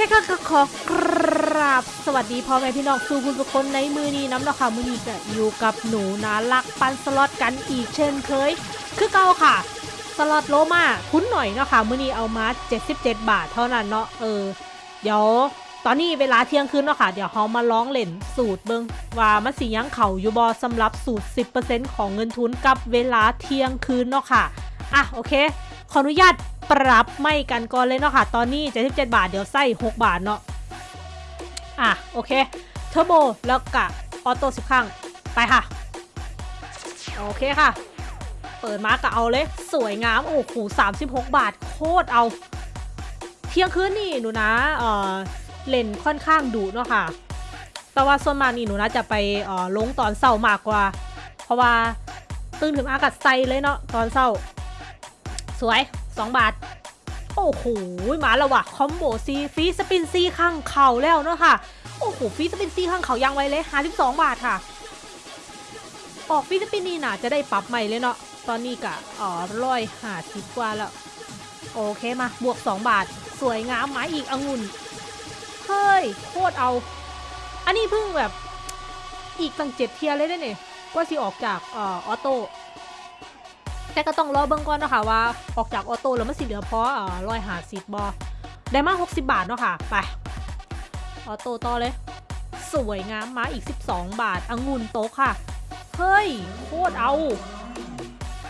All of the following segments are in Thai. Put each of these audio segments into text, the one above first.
ค่ะก็ขอกราบสวัสดีพ่อแม่พี่น้องสู่คุณทุกคนในมือนี้น้ำเนาะค่ะมือนี้ก็อยู่กับหนูนาลักปันสล็อตกันอีกเช่นเคย คือเก่าค่ะ สล็อตโลมาคุ้นหน่อยเนาะค่ะมือนี้เอามา 77 บาทเท่านั้นเนาะเออเดี๋ยวตอนนี้เวลาเที่ยงคืนเนาะค่ะ เดี๋ยวเขามาร้องเล่นสูตรเบิงว่ามันสิยังเข่าอยู่บอสำหรับสูตร 10%ของเงินทุนกับเวลาเที่ยงคืนเนาะค่ะอะโอเค ขออนุญาต ปรับไม่กันก่อนเลยเนาะค่ะ ตอนนี้ 77 บาท เดี๋ยวใส่6บาทเนาะ อะ โอเค เทอร์โบ แล้วกะออโต้สิบครั้ง ไปค่ะ โอเคค่ะ เปิดมากะเอาเลย สวยงาม โอ้โห36 บาท โคตรเอา เที่ยงคืนนี่หนูนะ เออเล่นค่อนข้างดุเนาะค่ะ แต่ว่าส่วนมากนี่หนูนะจะไปเออลงตอนเศร้ามากกว่า เพราะว่าตื่นถึงอากาศใสเลยเนาะตอนเศร้า สวย 2 บาท โอ้โหมาแล้วว่ะคอมโบซีฟีสปินซีข้างเข่าแล้วเนาะค่ะ โอ้โหฟีสปินซีข้างเขายังไวเลย52บาทค่ะ ออกฟีสปินนี่น่ะจะได้ปรับใหม่เลยเนาะตอนนี้กะอ๋อร้อยหาสิบกว่าแล้วโอเคมาบวก 2 บาท สวยงามไม้อีกองุ่นเฮ้ยโคตรเอา อันนี้เพิ่งแบบอีกตั้งเจ็ดเทียร์เลยได้เนี่ยก็สิออกจากอ่อออโต้ แต่ก็ต้องรอเบิ่งก่อนเนาะค่ะว่าออกจากออโต้แล้วมันสิเหลือพอร้อยหาสิบบอได้มา 60 บาทเนาะค่ะ ไป ออโต้ต่อเลย สวยงามมาอีก 12 บาทองุ่นโตะค่ะ เฮ้ย โคตรเอา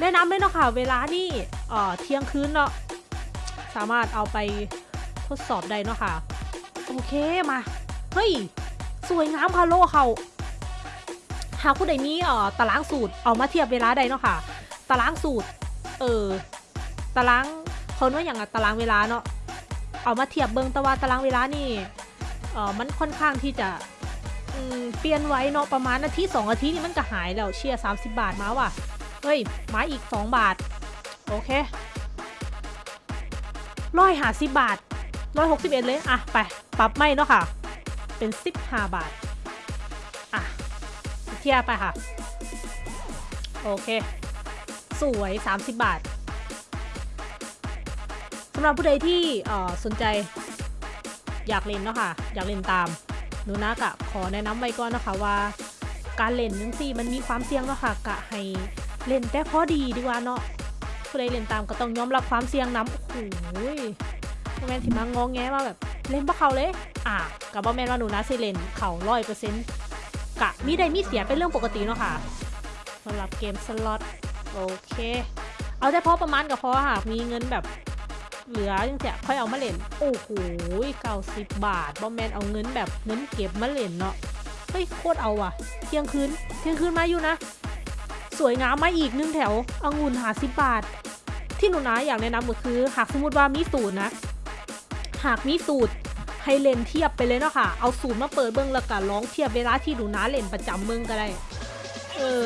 แนะนำเลยเนาะค่ะ เวลานี่เอ่อเที่ยงคืนเนาะสามารถเอาไปทดสอบได้เนาะค่ะ โอเคมา เฮ้ย สวยงามค่ะโลเขาหากผู้ใดมีเอ่อตารางสูตรเอามาเทียบเวลาใดเนาะค่ะ ตารางสูตร เออ ตารางเขาว่าอย่างอะตารางเวลาเนาะ เอามาเทียบเบิงต่ว่าตารางเวลานี่ เออมันค่อนข้างที่จะเปลี่ยนไว้เนาะประมาณนาทีสองนาทีนี่มันก็หายแล้วเชียร์30บาทมาว่ะ เฮ้ยมาอีก2บาท โอเคร้อยหาสิบบาทร้อยหกสิบเอ็ดเลย อะ ไป ปรับไม่เนาะค่ะ เป็นสิบห้าบาท อะ เทียบไปค่ะ โอเค สวย 30 บาทสำหรับผู้ใดที่สนใจอยากเล่นเนาะค่ะ อยากเล่นตามหนูนะกะขอแนะนำไว้ก่อนนะคะว่า การเล่นนังซี่มันมีความเสี่ยงเนาะค่ะกะให้เล่นแต่พอดีดีกว่าเนาะผู้ใดเล่นตามก็ต้องยอมรับความเสี่ยงน้ำโอ้โหบ่แมนสิมางองแงว่าแบบเล่นปะเขาเลย อะกับบ่แมนว่าหนูนะสิเล่นเขาร้อยเปอร์เซ็นต์กะมีได้มีเสียเป็นเรื่องปกติเนาะค่ะสำหรับเกมสล็อต โอเค เอาแต่พอประมาณกับพอหากมีเงินแบบเหลือจังเสียค่อยเอามาเล่น โอ้โหเก้าสิบบาทบอมแมนเอาเงินแบบเงินเก็บมาเล่นเนาะเฮ้ยโคตรเอาว่ะ เที่ยงคืนเที่ยงคืนมาอยู่นะ สวยงามมาอีกหนึ่งแถวองุ่นหาสิบบาท ที่หนูนะอยากแนะนำก็คือ หากสมมติว่ามีสูตรนะ หากมีสูตรให้เล่นเทียบไปเลยเนาะค่ะ เอาสูตรมาเปิดเบิ้งแล้วก็ร้องเทียบเวลาที่หนูนะเล่นประจำเบิ้งก็ได้ เออ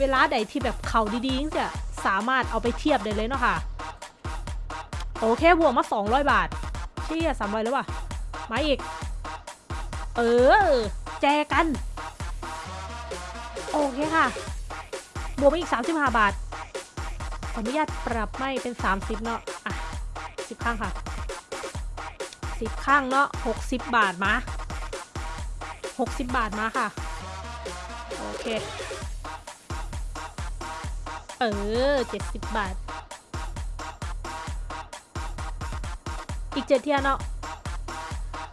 เวลาใดที่แบบเขาดีๆจะสามารถเอาไปเทียบได้เลยเนาะค่ะ โอเคบวกมา 200 บาทเชี่ยสามร้อยแล้ววะมาอีก เออ แจกัน โอเคค่ะ บวกมาอีก 35 บาท ขออนุญาตปรับไม่เป็น 30 เนาะอะ10 ข้างค่ะ 10 ข้างเนาะ60 บาทมา 60 บาทมาค่ะ โอเค เออ 70 บาท อีกเจ็ดเทื่อเนาะ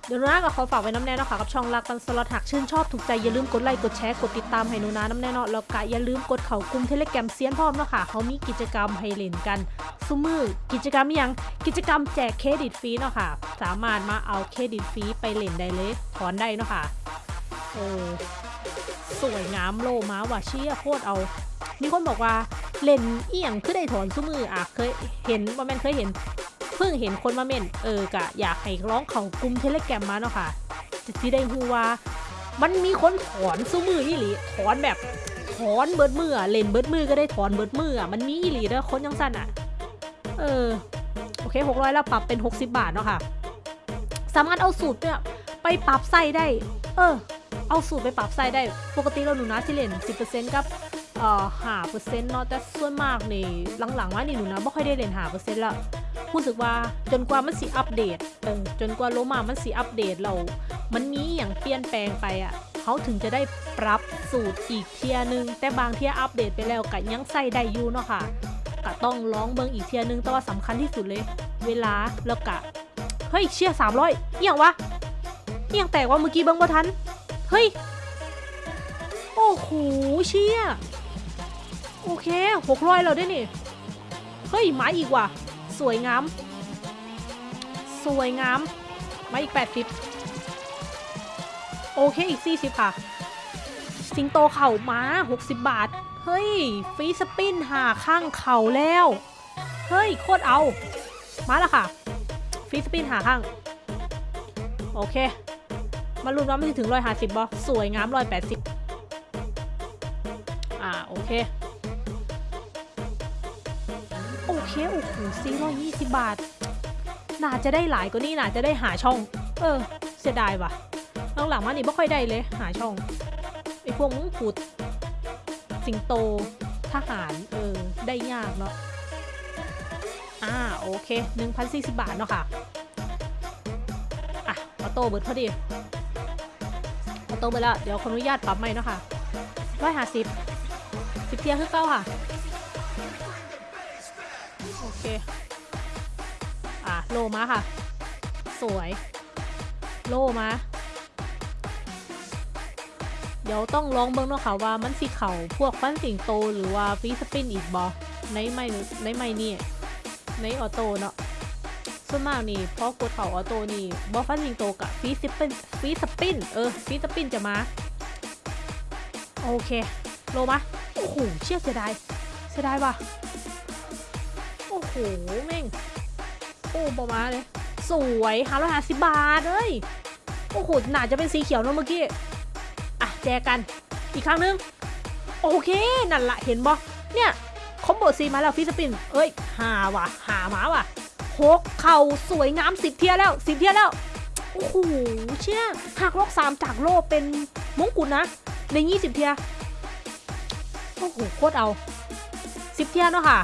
เดี๋ยวหนูนาก็ขอฝากไว้นำแน่เนาะค่ะกับช่องรักกันสล็อตหากชื่นชอบถูกใจอย่าลืมกดไลค์กดแชร์กดติดตามให้หนูนานำแน่เนาะแล้วก็อย่าลืมกดเข้ากลุ่มเทเลแกรมเซียนพร้อมเนาะค่ะเขามีกิจกรรมให้เล่นกันซุมื้อกิจกรรมยังกิจกรรมแจกเครดิตฟรีเนาะค่ะ สามารถมาเอาเครดิตฟรีไปเล่นได้เลยถอนได้เนาะค่ะโอ้สวยงามโลมาว่ะเชี่ยโคตรเอา มีคนบอกว่าเล่นเอียงคือได้ถอนซุมืออะเคยเห็นว่าแม่นเคยเห็น เพิ่งเห็นคนมาเม่นเออกะอยากให้ร้องเขากลุ่มเทเลแกรมมาเนาะค่ะจะสิได้ฮู้ว่า มันมีคนถอนซุมืออีหลีถอนแบบถอนเบิดมือเล่นเบิดมือก็ได้ถอนเบิดมืออะมันมีอีหลีเด้อคนยังสั้นอะ เออโอเค600แล้วปรับเป็น 60 บาทเนาะค่ะ สามารถเอาสูตรเนี่ยไปปรับไส้ได้ เออ เอาสูตรไปปรับไส้ได้ ปกติเราหนูนะสิเล่น10%กับ เอ่อ5%เนาะแต่ส่วนมากนี่หลังๆว่านี่หนูนะไม่ค่อยได้เล่น5%แล้วรู้สึกว่าจนกว่ามันสิอัปเดตเออจนกว่าโลมามันสิอัปเดตเรา มันมีอย่างเปลี่ยนแปลงไปอะ่ะเขาถึงจะได้ปรับสูตรอีกเทียนึง แต่บางเทียอัปเดตไปแล้วก็ยังใส่ได้อยู่เนาะค่ะก็ต้องลองเบิงอีกเทียนึงแต่ว่าสำคัญที่สุดเลย เวลาแล้วกะเฮ้ยเชี่ยสามร้อยเอียงวะเอียงแตกว่าเมื่อกี้เบิงบ่ทันเฮ้ยโอ้โหเชี่ย โอเคหกร้อยแล้วได้นี่ เฮ้ยหมาอีกว่ะ สวยงาม สวยงามมาอีก80โอเคอีก40ค่ะ สิงโตเข่ามา60บาท เฮ้ยฟีสปินหาข้างเข่าแล้ว เฮ้ยโคตรเอา มาแล้วค่ะ ฟีสปินหาข้าง โอเค มาลุ้นว่ามันจะถึง150บอสวยงาม180อ่าโอเคโอเค โอ้โหซีร้อยยี่สิบบาท น่าจะได้หลายกว่านี้น่าจะได้หาช่อง เออ เสียดายว่ะหลังๆมานี่ไม่ค่อยได้เลย หาช่องไอพวกมึงพูดสิงโต ทหาร เออ ได้ยากเนาะอ่า โอเค1,040บาทเนาะค่ะ อะออโต้เบิร์ดพอดีออโต้เบิร์ดแล้วเดี๋ยวขออนุญาตปรับใหม่เนาะค่ะร้อยห้าสิบสิบเทียร์คือเก้าค่ะ เค อะ โลมาค่ะ สวย โลมา เดี๋ยวต้องลองเบิ่งเนาะค่ะว่ามันสิเข่าพวกฟันสิงโตหรือว่า free spin อีกบ่ในไม้ในไม้นี่ ใน auto เนาะส่วนมากนี่พอกดเข่า auto นี่บ่ฟันสิงโตกับ free spin free spin เออ free spin จะมา โอเค โลมา โอ้โห เชี่ยเสียดายเสียดายว่ะ หแม่งโอ้ประมาณเลย สวยหาร้อยห้าสิบบาทเอ้ยโอ้โหหนาจะเป็นสีเขียวเนอะเมื่อกี้ อะ แจกัน อีกครั้งนึง โอเค นั่นละเห็นบ่เนี่ยคอมโบซีมาแล้วฟิสปิน เอ้ยหาว่ะหามาว่ะหกเข่าสวยงามสิบเทียแล้วสิบเทียแล้ว โอ้โห เชี่ยหักลอกสามจากโลเป็นมงกุฎนะ ในยี่สิบเทีย โอ้โห โคตรเอาสิบเทียเนาะค่ะ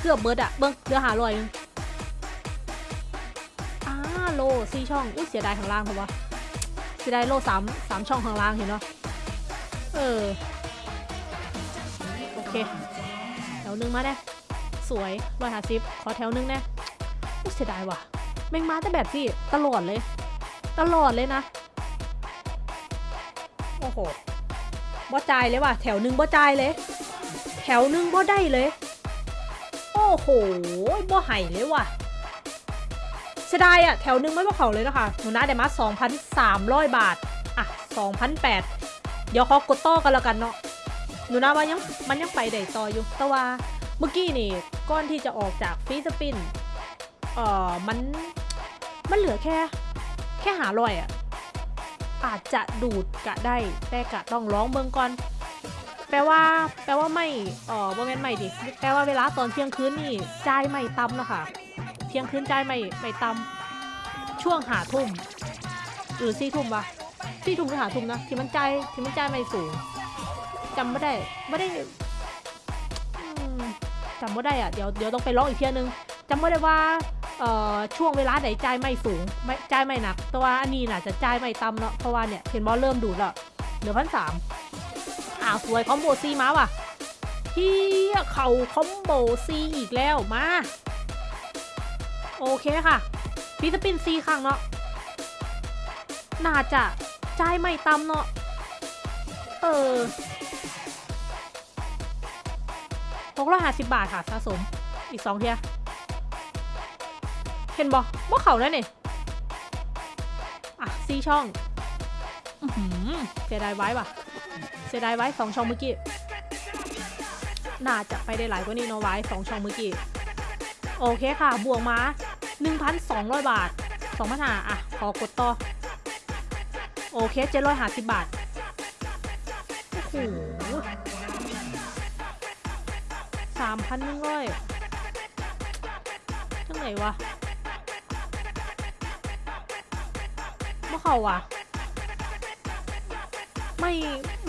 เกือบเบิร์ดอะเบิ้งเรือหาลอยหนึงอ่าโลสี่ช่อง อุ้ยเสียดายข้างล่างเพราะว่าเสียดายโลสามสามช่องข้างล่างเห็นเนาะเออ โอเคแถวหนึงมาแน่สวยร้อยหาสิบขอแถวหนึงแน่อุ้ยเสียดายว่ะแม่งมาแต่แบบที่ตลอดเลย ตลอดเลยนะ โอ้โหบ่จ่ายเลยว่ะ แถวหนึงบ่จ่ายเลย แถวหนึงบ่ได้เลย โอ้โหบ่ไห่เลยว่ะเสียดายอะแถวหนึงไม่บ่เขาเลยนะคะหนูนะได้มา2,300บาท อะ2,800เดี๋ยวขอกดต่อกันแล้วกันเนาะหนูนะว่ายังมันยังไปได้ต่ออยู่ แต่ว่าเมื่อกี้นี่ก้อนที่จะออกจากฟีสปินเอ่อมันมันเหลือแค่ แค่หาลอยอะอาจจะดูดกะได้แต่กะต้องร้องเบิงก่อน แปลว่าแปลว่าไม่เอ่อบ่แม่นไม่ดิแปลว่าเวลาตอนเที่ยงคืนนี่จ่ายไม่ต่ำนะค่ะเที่ยงคืนจ่ายไม่ไม่ต่ำช่วงหาทุ่มหรือสี่ทุ่มปะสี่ทุ่มหรือหาทุ่มนะที่มันจ่ายที่มันจ่ายไม่สูงจำไม่ได้ไม่ได้จำไม่ได้อะเดี๋ยวเดี๋ยวต้องไปร้องอีกเที่ยนึงจำไม่ได้ว่าเอ่อช่วงเวลาไหนจ่ายไม้สูงไม้จ่ายไม้หนัก แต่ว่าอันนี้น่ะจะจ่ายไม้ต่ำเนาะเพราะว่าเนี่ยเห็นบอลเริ่มดูดแล้วเหลือพันสาม อ้าวสวย combo สี่มาว่ะเฮียเข่า combo สี่อีกแล้วมา โอเคค่ะพี่ครั้งเนาะน่าจะจ่ายไม้ต่ำเนาะเออหกร้อยห้าสิบบาทค่ะสะสมอีกสองเทียเห็นบอว่าเข่าแล้วนี่อะซีช่องอืออเสียดายไว้ว่ะ เสียดายไว้สองช่องเมื่อกี้ น่าจะไปได้หลายกว่านี้เนาะไว้สองช่องเมื่อกี้ โอเคค่ะ บวกมา 1,200 บาท2พันหาอะ ขอกดต่อ โอเค750บาท โอ้โหสามพันหนึ่งร้อยจังไหนวะเมื่อเขาวะ ไม่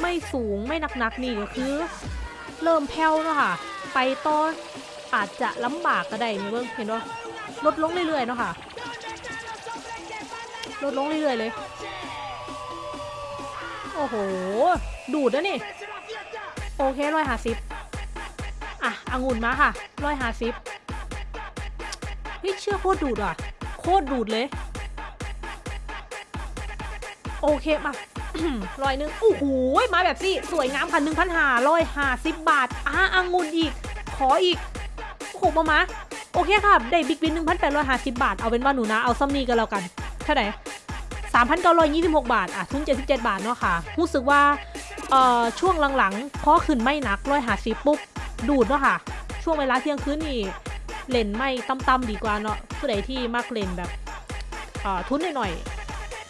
ไม่สูงไม่หนักๆนี่ก็คือ เริ่มแผ่วแล้วค่ะ ไปต่ออาจจะลำบากก็ได้นี่เบิ่งเห็นบ่าลดลงเรื่อยๆเนาะค่ะลดลงเรื่อยๆเลย โอ้โห ดูดนะนี่ โอเคร้อยหาสิบอะองุ่นมาค่ะร้อยหาสิบเฮ้ยเชื่อโคตรดูดอะ โคตรดูดเลย โอเคมา ร้อยหนึ่งโอ้โหมาแบบสิสวยงามค่ะหนึ่งพันหาร้อยห้าสิบบาทอะองุ่นอีก ขออีกโอ้โหมามาโอเคค่ะ ได้ big win หนึ่งพันแปดร้อยห้าสิบบาท เอาเป็นว่าหนูนะ เอาซำนี่กันแล้วกันเท่าไหร่สามพันเก้าร้อยยี่สิบหกบาท อะ ทุนเจ็ดสิบเจ็ดบาทเนาะค่ะ รู้สึกว่า เอ่อ ช่วงหลังๆ พอขึ้นไม้หนักร้อยห้าสิบปุ๊บ ดูดเนาะค่ะ ช่วงเวลาเที่ยงคืนนี่เล่นไม้ต่ำๆดีกว่าเนาะผู้ใดที่มักเล่นแบบ เอ่อ ทุนหน่อยๆ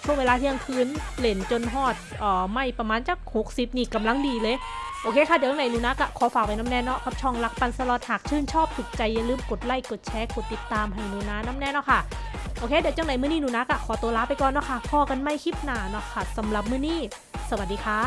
ช่วงเวลาเที่ยงคืนเล่นจนฮอดอ่อไม้ประมาณจักหกสิบนี่กำลังดีเลย โอเคค่ะ เดี๋ยวไหนหนูนะกะขอฝากไว้น้ำแน่เนาะกับช่องรักปันสลอดหากชื่นชอบถูกใจอย่าลืมกดไลค์กดแชร์กดติดตามให้หนูนะน้ำแน่เนาะค่ะโอเคเดี๋ยวจังไหนมื้อนี้หนูนะกะขอตัวลาไปก่อนเนาะค่ะพอกันไม่คลิปหนาเนาะค่ะสำหรับมื้อนี้ สวัสดีค่ะ